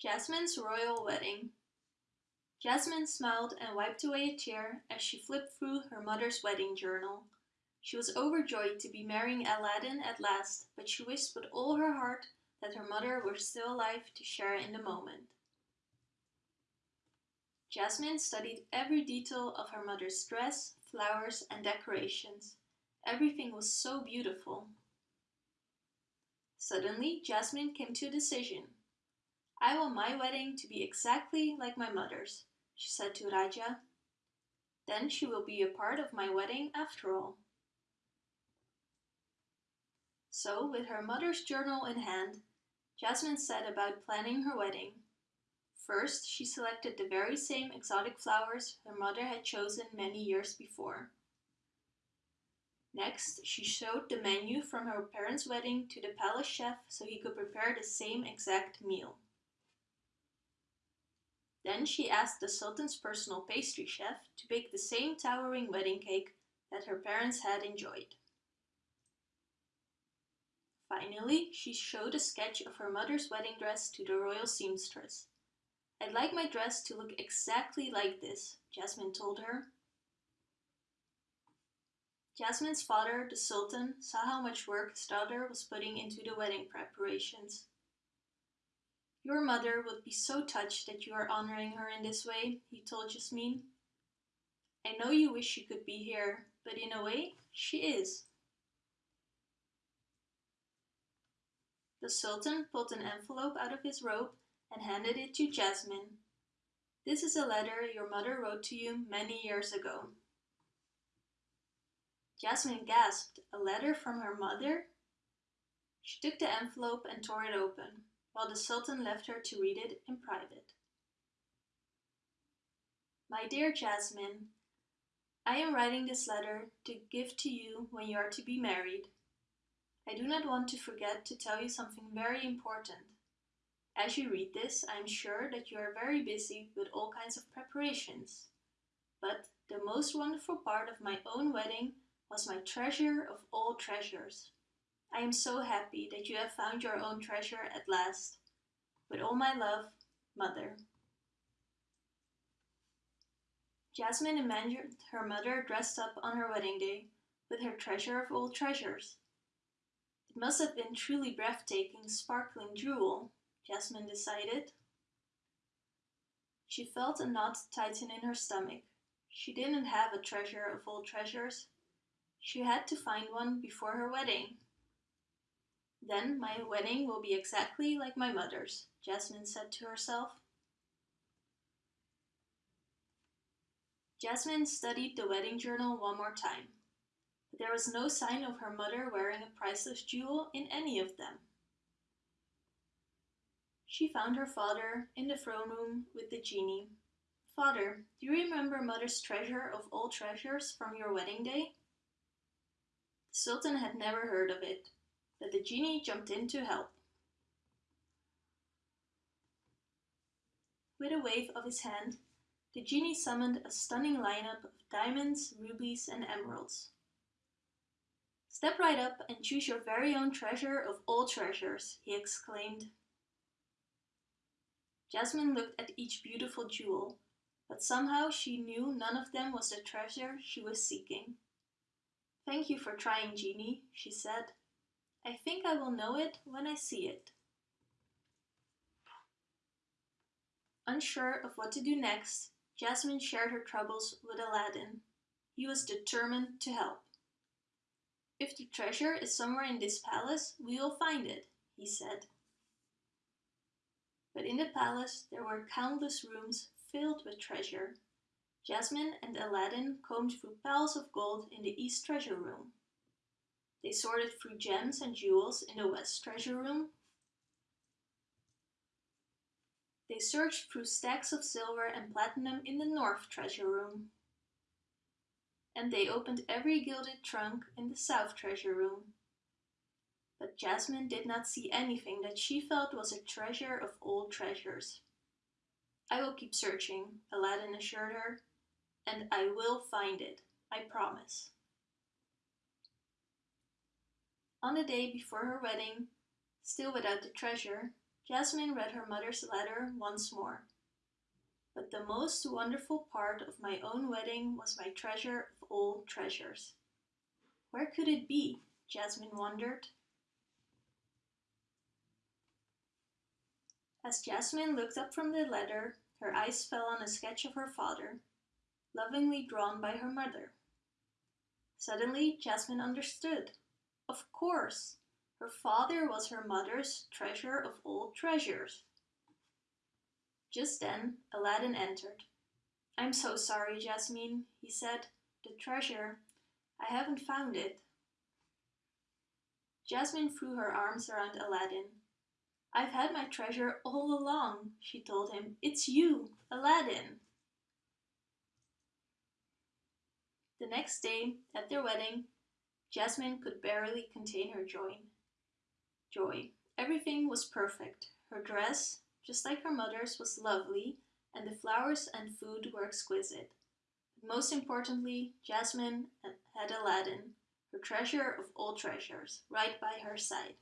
Jasmine's Royal Wedding Jasmine smiled and wiped away a tear as she flipped through her mother's wedding journal. She was overjoyed to be marrying Aladdin at last, but she wished with all her heart that her mother were still alive to share in the moment. Jasmine studied every detail of her mother's dress, flowers and decorations. Everything was so beautiful. Suddenly, Jasmine came to a decision. I want my wedding to be exactly like my mother's, she said to Rajah. Then she will be a part of my wedding after all. So, with her mother's journal in hand, Jasmine set about planning her wedding. First, she selected the very same exotic flowers her mother had chosen many years before. Next, she showed the menu from her parents' wedding to the palace chef so he could prepare the same exact meal. Then she asked the Sultan's personal pastry chef to bake the same towering wedding cake that her parents had enjoyed. Finally, she showed a sketch of her mother's wedding dress to the royal seamstress. I'd like my dress to look exactly like this, Jasmine told her. Jasmine's father, the Sultan, saw how much work his daughter was putting into the wedding preparations. Your mother would be so touched that you are honoring her in this way, he told Jasmine. I know you wish she could be here, but in a way, she is. The Sultan pulled an envelope out of his robe and handed it to Jasmine. This is a letter your mother wrote to you many years ago. Jasmine gasped, a letter from her mother? She took the envelope and tore it open, while the Sultan left her to read it in private. My dear Jasmine, I am writing this letter to give to you when you are to be married. I do not want to forget to tell you something very important. As you read this, I am sure that you are very busy with all kinds of preparations. But the most wonderful part of my own wedding was my treasure of all treasures. I am so happy that you have found your own treasure at last. With all my love, Mother. Jasmine imagined her mother dressed up on her wedding day with her treasure of all treasures. It must have been truly breathtaking, sparkling jewel, Jasmine decided. She felt a knot tighten in her stomach. She didn't have a treasure of all treasures. She had to find one before her wedding. Then my wedding will be exactly like my mother's, Jasmine said to herself. Jasmine studied the wedding journal one more time but there was no sign of her mother wearing a priceless jewel in any of them. She found her father in the throne room with the genie. Father, do you remember mother's treasure of all treasures from your wedding day? The Sultan had never heard of it, genie jumped in to help. With a wave of his hand, the genie summoned a stunning lineup of diamonds, rubies and emeralds. Step right up and choose your very own treasure of all treasures, he exclaimed. Jasmine looked at each beautiful jewel, but somehow she knew none of them was the treasure she was seeking. Thank you for trying, Genie, she said. I think I will know it when I see it. Unsure of what to do next, Jasmine shared her troubles with Aladdin. He was determined to help. If the treasure is somewhere in this palace, we will find it, he said. But in the palace there were countless rooms filled with treasure. Jasmine and Aladdin combed through piles of gold in the East Treasure Room. They sorted through gems and jewels in the West Treasure Room. They searched through stacks of silver and platinum in the North Treasure Room and they opened every gilded trunk in the South Treasure Room. But Jasmine did not see anything that she felt was a treasure of all treasures. I will keep searching, Aladdin assured her, and I will find it, I promise. On the day before her wedding, still without the treasure, Jasmine read her mother's letter once more. But the most wonderful part of my own wedding was my treasure of all treasures. Where could it be? Jasmine wondered. As Jasmine looked up from the letter, her eyes fell on a sketch of her father, lovingly drawn by her mother. Suddenly, Jasmine understood. Of course, her father was her mother's treasure of all treasures. Just then, Aladdin entered. I'm so sorry, Jasmine, he said. The treasure, I haven't found it. Jasmine threw her arms around Aladdin. I've had my treasure all along, she told him. It's you, Aladdin. The next day, at their wedding, Jasmine could barely contain her joy. Joy. Everything was perfect. Her dress, just like her mother's, was lovely, and the flowers and food were exquisite. But most importantly, Jasmine had Aladdin, her treasure of all treasures, right by her side.